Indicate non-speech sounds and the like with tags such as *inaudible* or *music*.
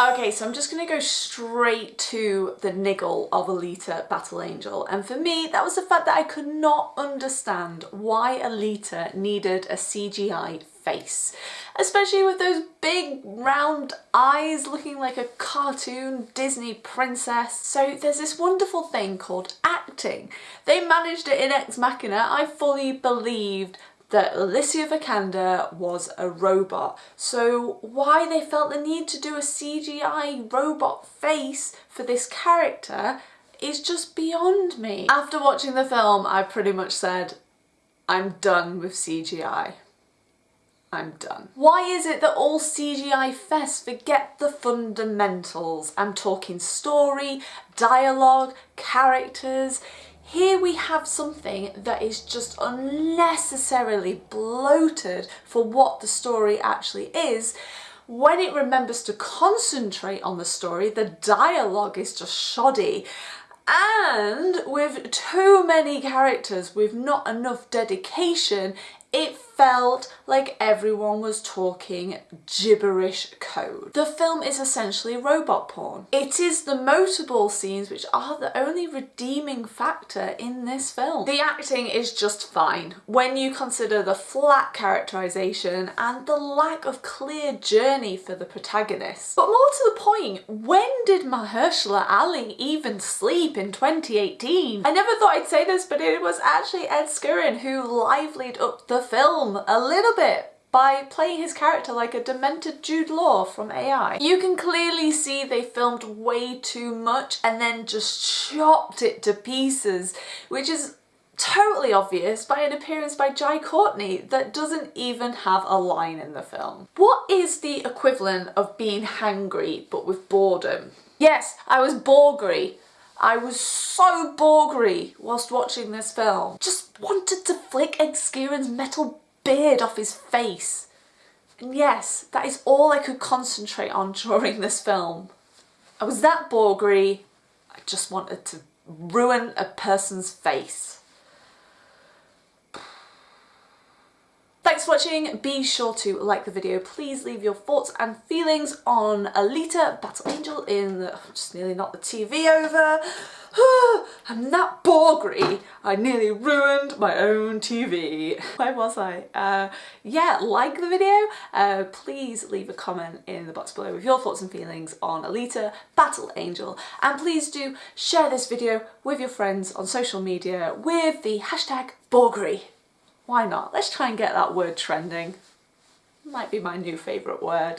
Okay, so I'm just going to go straight to the niggle of Alita Battle Angel. And for me, that was the fact that I could not understand why Alita needed a CGI face. Especially with those big round eyes looking like a cartoon Disney princess. So there's this wonderful thing called acting. They managed it in Ex Machina. I fully believed that Alicia Vikander was a robot. So why they felt the need to do a CGI robot face for this character is just beyond me. After watching the film, I pretty much said, I'm done with CGI. I'm done. Why is it that all CGI fests forget the fundamentals? I'm talking story, dialogue, characters, here we have something that is just unnecessarily bloated for what the story actually is. When it remembers to concentrate on the story, the dialogue is just shoddy. And with too many characters with not enough dedication, it felt like everyone was talking gibberish code. The film is essentially robot porn. It is the motorball scenes which are the only redeeming factor in this film. The acting is just fine when you consider the flat characterization and the lack of clear journey for the protagonist. But more to the point, when did Mahershala Ali even sleep in 2018? I never thought I'd say this, but it was actually Ed Skrein who livelied up the film a little bit by playing his character like a demented Jude Law from AI. You can clearly see they filmed way too much and then just chopped it to pieces, which is totally obvious by an appearance by Jai Courtney that doesn't even have a line in the film. What is the equivalent of being hangry but with boredom? Yes, I was borgry. I was so borgry whilst watching this film. Just wanted to flick Ed metal beard off his face. And yes, that is all I could concentrate on during this film. I was that borgry, I just wanted to ruin a person's face. For watching, be sure to like the video, please leave your thoughts and feelings on Alita Battle Angel in, the, just nearly knocked the TV over. *sighs* I'm that borgry, I nearly ruined my own TV. *laughs* Where was I? Uh, yeah, like the video, uh, please leave a comment in the box below with your thoughts and feelings on Alita Battle Angel and please do share this video with your friends on social media with the hashtag borgry. Why not? Let's try and get that word trending. Might be my new favourite word.